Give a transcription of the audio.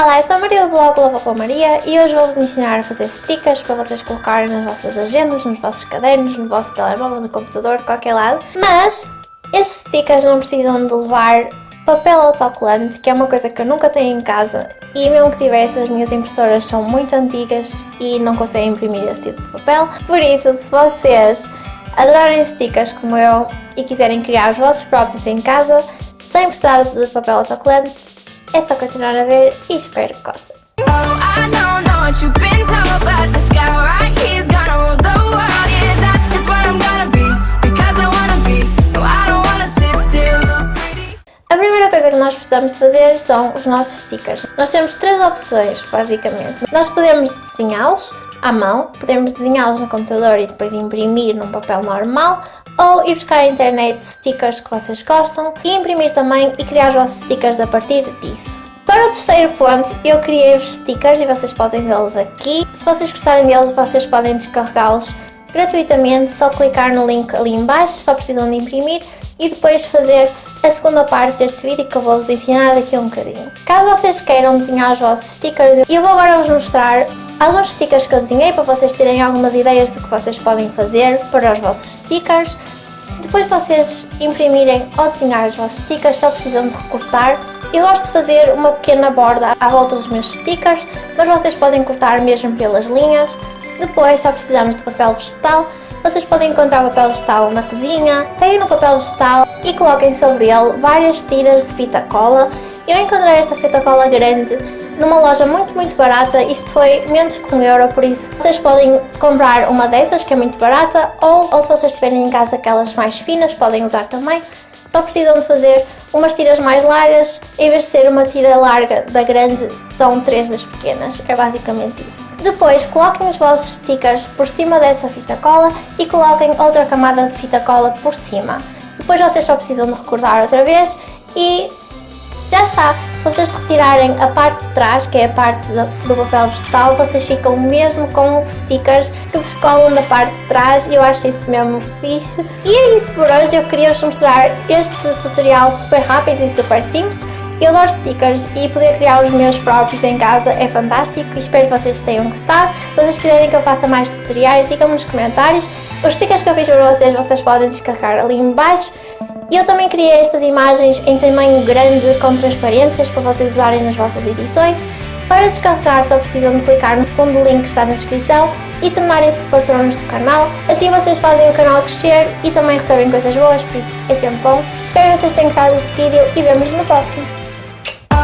Olá, eu sou a Maria do blog Lava com a Maria e hoje vou-vos ensinar a fazer stickers para vocês colocarem nas vossas agendas, nos vossos cadernos, no vosso telemóvel, no computador, qualquer lado. Mas estes stickers não precisam de levar papel autocolante, que é uma coisa que eu nunca tenho em casa e mesmo que tivesse, as minhas impressoras são muito antigas e não conseguem imprimir esse tipo de papel. Por isso, se vocês adorarem stickers como eu e quiserem criar os vossos próprios em casa, sem precisar de papel autocolante, é só continuar a ver e espero que gostem. A primeira coisa que nós precisamos fazer são os nossos stickers. Nós temos três opções, basicamente. Nós podemos desenhá-los à mão, podemos desenhá-los no computador e depois imprimir num papel normal, ou ir buscar à internet stickers que vocês gostam e imprimir também e criar os vossos stickers a partir disso. Para o terceiro ponto, eu criei os stickers e vocês podem vê-los aqui. Se vocês gostarem deles, vocês podem descarregá-los gratuitamente, só clicar no link ali em baixo, só precisam de imprimir e depois fazer a segunda parte deste vídeo que eu vou-vos ensinar daqui a um bocadinho. Caso vocês queiram desenhar os vossos stickers, eu vou agora vos mostrar alguns stickers que eu desenhei para vocês terem algumas ideias do que vocês podem fazer para os vossos stickers. Depois de vocês imprimirem ou desenhar os vossos stickers, só precisam de recortar eu gosto de fazer uma pequena borda à volta dos meus stickers, mas vocês podem cortar mesmo pelas linhas. Depois só precisamos de papel vegetal. Vocês podem encontrar papel vegetal na cozinha. Peguem no papel vegetal e coloquem sobre ele várias tiras de fita cola. Eu encontrei esta fita cola grande numa loja muito muito barata, isto foi menos que um euro, por isso vocês podem comprar uma dessas que é muito barata ou, ou se vocês tiverem em casa aquelas mais finas podem usar também só precisam de fazer umas tiras mais largas, em vez de ser uma tira larga da grande, são três das pequenas, é basicamente isso. Depois coloquem os vossos stickers por cima dessa fita cola e coloquem outra camada de fita cola por cima. Depois vocês só precisam de recortar outra vez e já está! Se vocês retirarem a parte de trás, que é a parte do papel vegetal, vocês ficam mesmo com stickers que descolam da parte de trás e eu acho isso mesmo fixe. E é isso por hoje, eu queria vos mostrar este tutorial super rápido e super simples. Eu adoro stickers e poder criar os meus próprios em casa é fantástico espero que vocês tenham gostado. Se vocês quiserem que eu faça mais tutoriais, digam-me nos comentários. Os stickers que eu fiz para vocês, vocês podem descarregar ali embaixo. E eu também criei estas imagens em tamanho grande com transparências para vocês usarem nas vossas edições. Para descarregar só precisam de clicar no segundo link que está na descrição e tornarem-se patronos do canal. Assim vocês fazem o canal crescer e também recebem coisas boas, por isso é tempo bom. Espero que vocês tenham gostado deste vídeo e vemos no próximo. Oh,